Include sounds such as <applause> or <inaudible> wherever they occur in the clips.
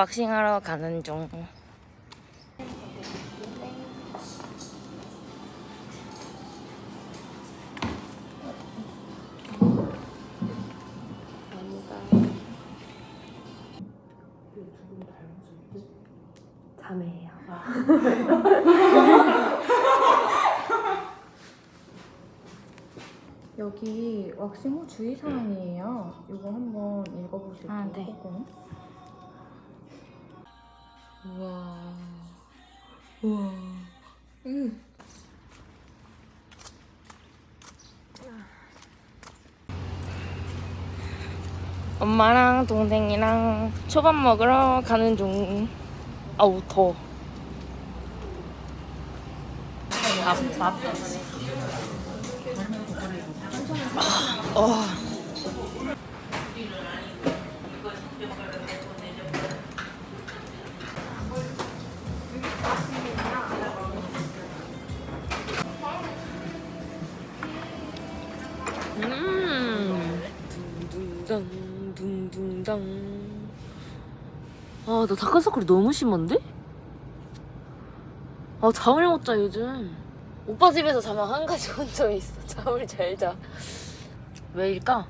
왁싱하러 가는 중. 자매예요. <laughs> 여기 왁싱 후 주의사항이에요. 이거 한번 읽어보실게요. 아, 네. 우와. 우와. 음. 엄마랑 동생이랑 초밥 먹으러 가는 중. 아우 더워. 밥, 밥. 아, 어. 둥둥당 둥둥당. 아, 나 다크서클이 너무 심한데? 아, 잠을 못 자, 요즘. 오빠 집에서 자면 한 가지 <laughs> 혼점이 있어. 잠을 잘 자. 왜일까?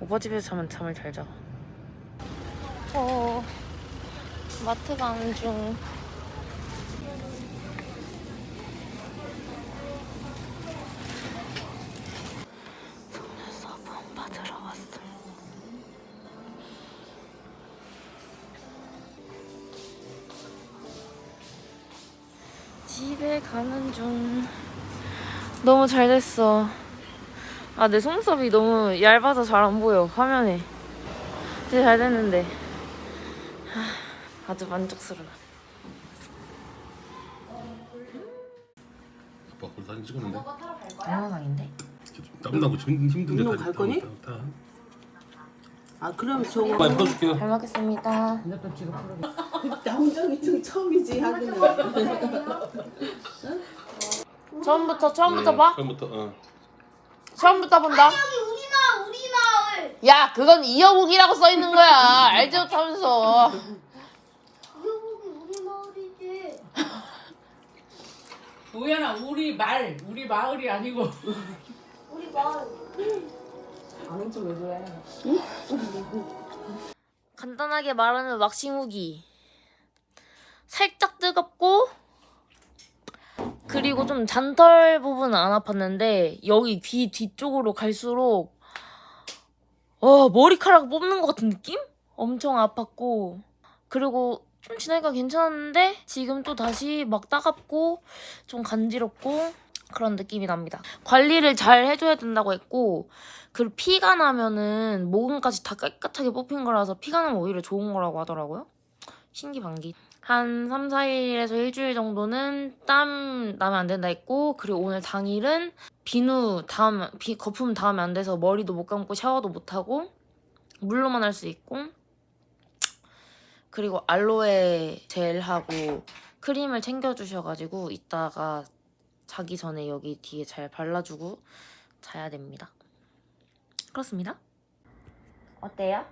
오빠 집에서 자면 잠을 잘 자. 어, 마트 가는 중. 집에 가는 중. 너무 잘 됐어. 아, 내 속눈썹이 너무 얇아서 잘 안 보여, 화면에. 진짜 잘 됐는데. 하, 아주 만족스러워. 아빠 거기 사진 찍었는데 동영상인데? 땀나고 힘- 힘든데 운동 다- 갈 다- 거니? 다- 다. 아 그럼 저거 빨리 풀어줄게요 잘 먹겠습니다. 남정이 좀 처음이지 하기는 처음부터, 처음부터 음, 봐? 처음부터 어. 처음부터 본다? 우리 마을 우리 마을 야, 그건 이어국이라고 써 있는 거야. 알지 못하면서. 여기 우리 마을이지 우연아 우리 말 우리 마을이 아니고 우리 마을 아는 척왜 그래 간단하게 말하는 왁싱 후기. 살짝 뜨겁고, 그리고 좀 잔털 부분은 안 아팠는데, 여기 귀 뒤쪽으로 갈수록, 어, 머리카락 뽑는 것 같은 느낌? 엄청 아팠고, 그리고 좀 지나니까 괜찮았는데, 지금 또 다시 막 따갑고, 좀 간지럽고, 그런 느낌이 납니다. 관리를 잘 해줘야 된다고 했고, 그리고 피가 나면은 모근까지 다 깨끗하게 뽑힌 거라서 피가 나면 오히려 좋은 거라고 하더라고요. 신기반기. 한 3, 4일에서 일주일 정도는 땀 나면 안 된다 했고 그리고 오늘 당일은 비누 닿으면 비, 거품 닿으면 안 돼서 머리도 못 감고 샤워도 못 하고 물로만 할 수 있고 그리고 알로에 젤하고 크림을 챙겨주셔가지고 이따가 자기 전에 여기 뒤에 잘 발라주고 자야 됩니다. 그렇습니다. 어때요?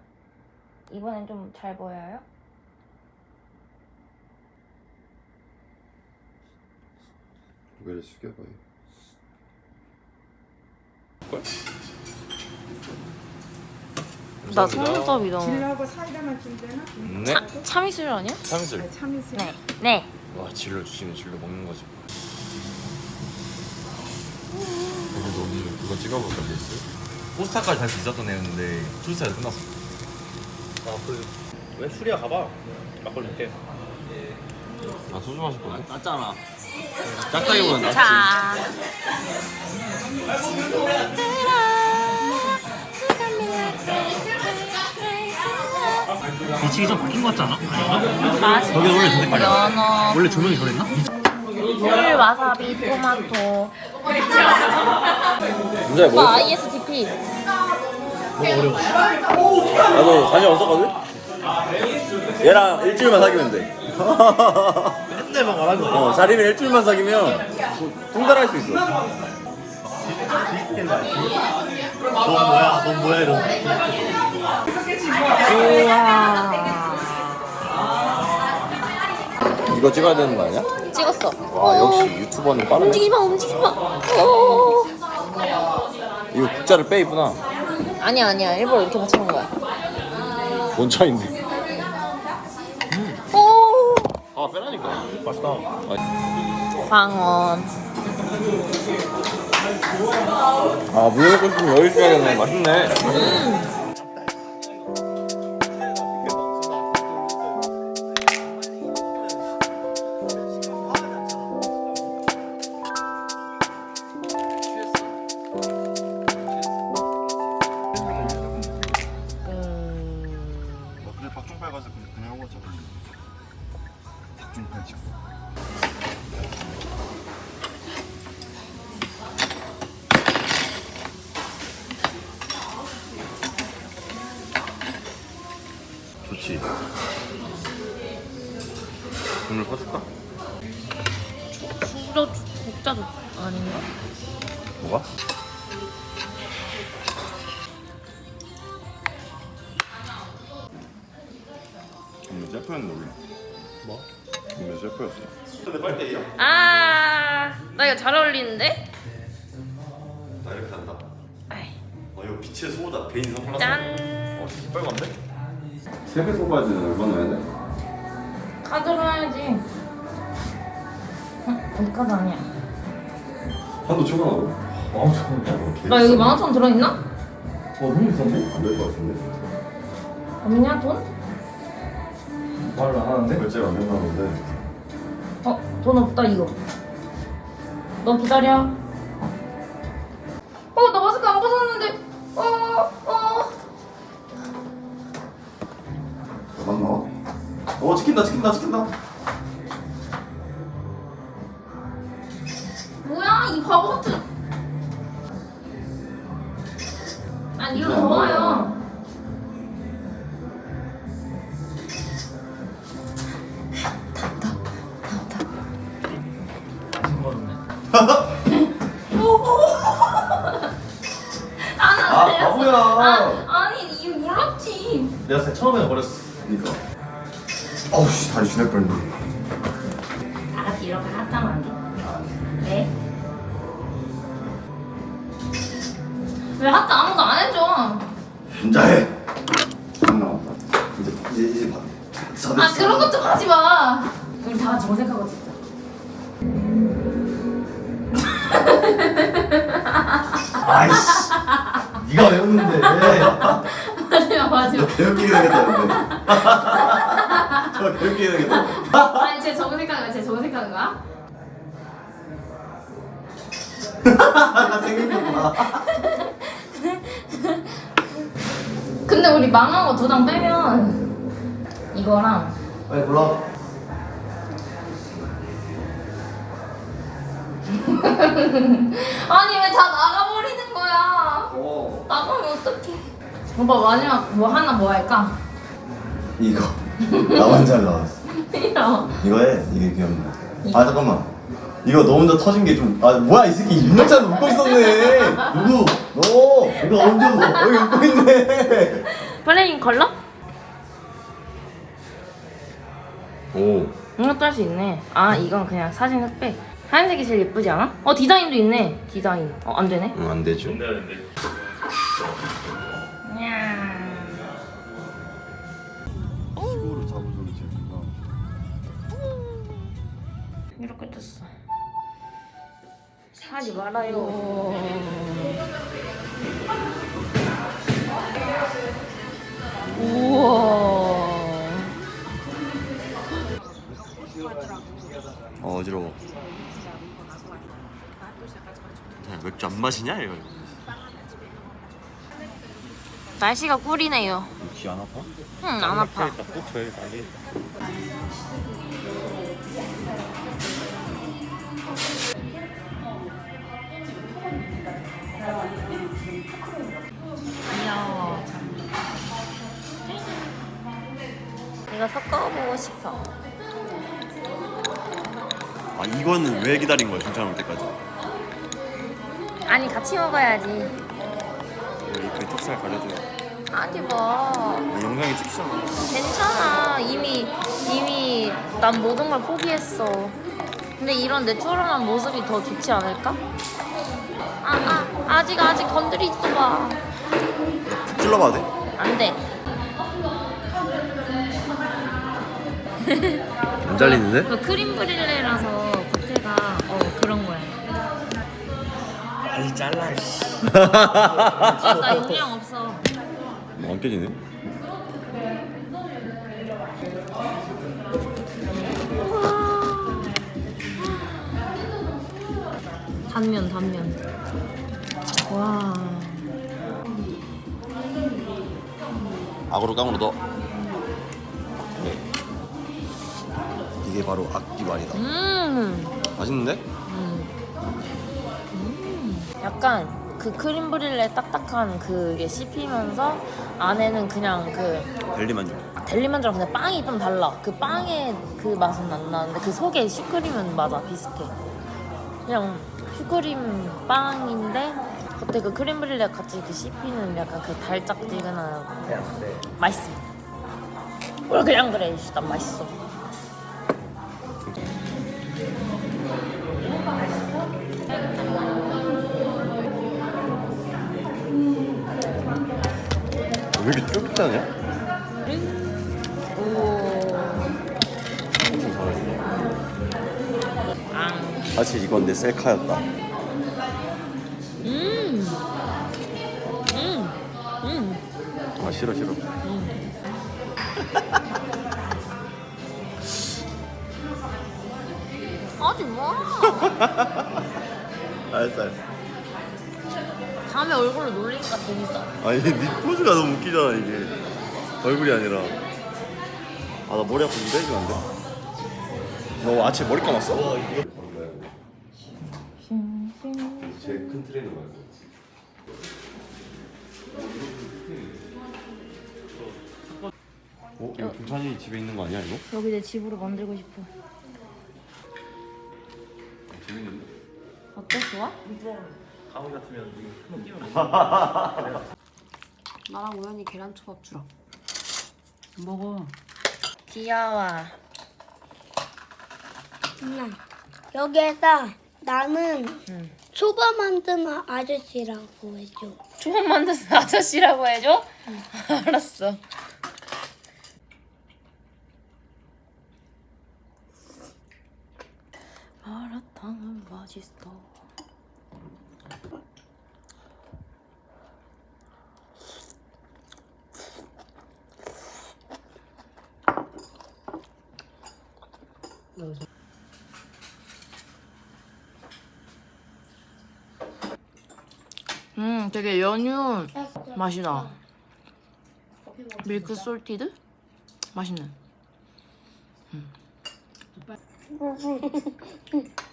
이번엔 좀 잘 보여요? 고개를 숙여봐요. 나 속눈썹이 너무 질하고 사이다만 좀 되나? 네. 차, 참이슬 아니야? 참이슬. 참이슬. 네. 네. 와 질러 주시면 질러 먹는 거지. 여기 너무 그거 찍어볼까 베이스? 포스터까지 다 뒤졌던 애였는데 출사에서 끝났어. 아, 그, 왜 술이야 가봐. 막걸리 줄게. 아 소주 마실 건데? 짰잖아. 짝짝이보다 낫지. 자. 뒤치기 좀 바뀐 거 같잖아. 맛있는 거기 원래 저 색깔이야. 연어, 원래 조명이 저랬나? 물, 와사비, 토마토. 문제야 오빠 ISTP. 나도 관심 없었거든? 얘랑 일주일만 사귀면 돼. <laughs> 말하는 거야. 어, 자리는 일주일만 사귀면 통달할 수 있어. 넌 뭐야? 넌 뭐야? 이런. 이거 찍어야 되는 거 아니야? 찍었어. 와 역시 유튜버는 빠르네 움직이지 마, 움직이지 마. 어. 이거 국자를 빼입구나 아니야, 아니야. 일부러 이렇게 맞추는 거야. 뭔 차인데 오. 아 빼라니까 맛있다. 방언. 아 물에 먹고 싶으면 여기 줘야겠네 맛있네. 근 퍼줄까? 수저 국자도 아닌가? 뭐가? 오늘 셰프였는데 우리. 뭐? 오늘 셰프였어. 아, 나 이거 잘 어울리는데? 나 이렇게 한다 아이, 어 이거 빛의 소다 베인 선글라스 짠. 어 빨간데? 세배 소바지는 얼마나 해야 돼? 응, 우리 카드 아니야. 한도 초과하고? 아, 초과하고. 나 여기 만 원천 들어있나? 어, 너무 비싼데? 안 될 것 같은데? 없냐 돈? 말을 안 하는데? 결제가 안 된다는데. 어, 돈 없다 이거. 너 기다려. 아니 이거 더워요. 아 바보야. 아, 아니 이거 몰랐지. 내가 진짜 처음에 버렸어. 그니까. 어우, 씨, 다리 주낼 뻔했네. 왜 하트 아무도 안 해줘? 혼자 해. 안 나왔다. 이제, 이제, 이제 봐. 자, 아 그런 것좀 하지 마. 우리 다 같이 정색하고 찍자. 아이씨. 네가 왜 웃는데? 마지막 마지막. 개웃기게 되겠다는데. 저 개웃기게 되겠다. 아니 쟤 정색하는 거야? 쟤 정색하는 거야? 아, <laughs> 생각했구나. 근데 우리 망한 거 두 장 빼면 이거랑 빨리 골라. <laughs> 아니 왜 다 나가버리는 거야? 어. 나가면 어떡해? 오빠 마지막 뭐 하나 뭐 할까? 이거. 나만 잘 나왔어. <laughs> 이거 이거 해. 이게 귀엽네. 아, 잠깐만. 이거 너 혼자 터진 게 좀. 아, 뭐야, 이 새끼. 윤영찬 웃고 있었네. 누구? 너. 이거 언제 웃어? 여기 웃고 있네. plain color? 오 이것도 할 수 있네. 아 이건 그냥 사진 흑백. 하얀색이 제일 예쁘지 않아? 어 디자인도 있네. 디자인. 어 안 되네. 응, 안 되죠 시골을 하지 말아요. 우와. 어, 어지러워 야, 맥주 안 마시냐 이거 날씨가 꿀이네요. 귀안 아파? 응, 안 아파. 꼭 저기 가게 귀여워. 이거 섞어보고 싶어. 아 이거는 왜 기다린 거야 중차 올 때까지 아니 같이 먹어야지. 여기 그 턱살 가려줘요. 아니 뭐 영상에 찍히잖아. 괜찮아. 이미 이미 난 모든 걸 포기했어. 근데 이런 내추럴한 모습이 더 좋지 않을까? 아, 아직 아직 건드리지 마. 푹 찔러봐도 돼? 안 돼. <laughs> 안 잘리는데? 그 크림 브릴레라서 겉에가 어 그런 거야. 빨리 잘라. 씨. 아, 나 용량 없어. 안 깨지네 단면 단면. 와. 악으로 깡으로 넣어 네. 이게 바로 악기말이다 음. 맛있는데? 약간 그 크림 브릴레 딱딱한 그게 씹히면서 안에는 그냥 그 벨리만족 델리만주랑 그냥 빵이 좀 달라. 그 빵의 그 맛은 안 나는데 그 속에 슈크림은 맞아 비슷해. 그냥 슈크림 빵인데 겉에 그 크림 브릴레 같이 그 씹히는 약간 그 달짝지근한 맛있어. 왜 그냥 그래? 씨, 난 맛있어. 왜 이렇게 쫄깃하냐? 앙. 사실 이건 내 셀카였다 싫어 싫어 하지 마. <laughs> 알았어 알았어 다음에 얼굴로 놀리니까 재밌어. 아니 네 포즈가 너무 웃기잖아 이게 얼굴이 아니라 아 나 머리 아픈데 해주면 안 돼? 너 아침에 머리 감았어? 제일 큰 트레이너 말고 어? 이거 동찬이 집에 있는 거 아니야 이거? 여기 내 집으로 만들고 싶어. 재밌는데? 어때? 좋아? 가훈 같으면 이거 한번 끼면 <laughs> 나랑 우연히 계란초밥 주라. 먹어. 귀여워. 엄마 여기에다 나는 응. 초밥 만드는 아저씨라고 해줘. 초밥 만드는 아저씨라고 해줘? <laughs> 알았어. 마라탕은 맛있어. 음, 되게 연유 맛이 나. 밀크 솔티드? 맛있네. 음. <laughs>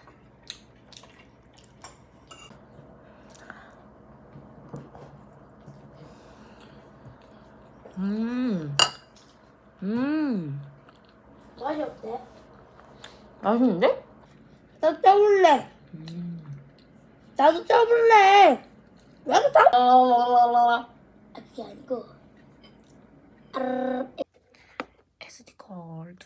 음. 맛이 어때? 맛있는데? 나 떠볼래. 나도 떠볼래. 나도 떠. 라라라라라. 그게 아니고. SD 카드.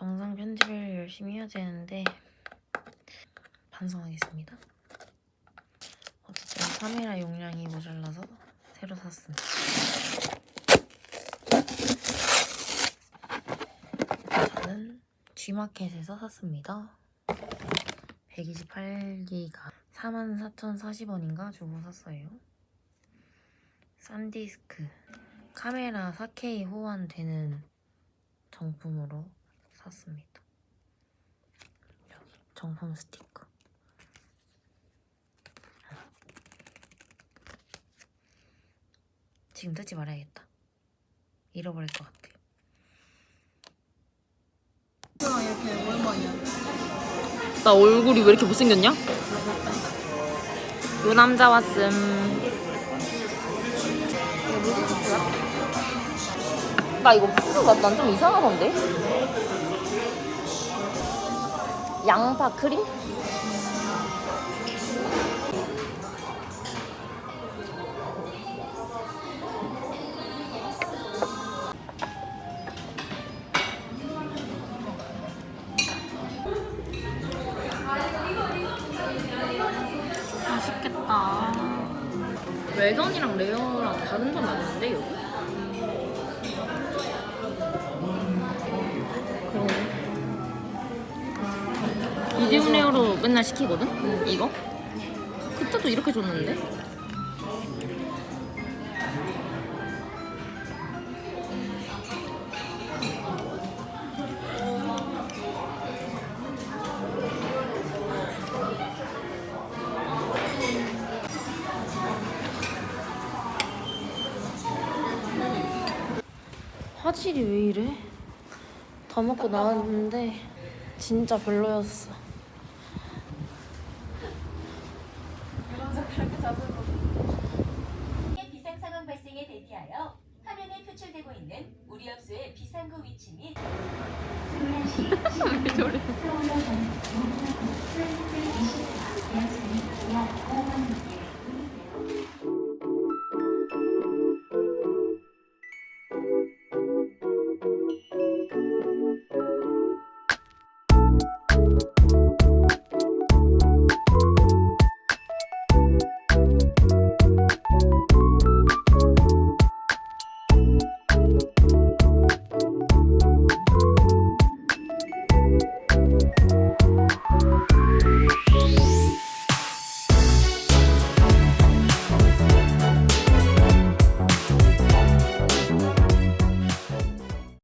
영상 편집을 열심히 해야 되는데 반성하겠습니다. 카메라 용량이 모자라서 새로 샀습니다. 저는 G마켓에서 샀습니다. 128기가 44,040원인가 주고 샀어요. 산디스크 카메라 4K 호환되는 정품으로 샀습니다. 여기 정품 스티커. 지금 뜯지 말아야겠다. 잃어버릴 것 같아. 나 얼굴이 왜 이렇게 못생겼냐? 요 남자 왔음. 무슨? 나 이거 푸드 맛난 좀 이상하던데? 양파 크림? 맛있겠다. 웰던이랑 레어랑 다른 점 아닌데 여기? 그러네. 미디움 레어로 맨날 시키거든? 이거? 그때도 이렇게 줬는데? 화질이 왜 이래? 다 먹고 나왔는데 진짜 별로였어.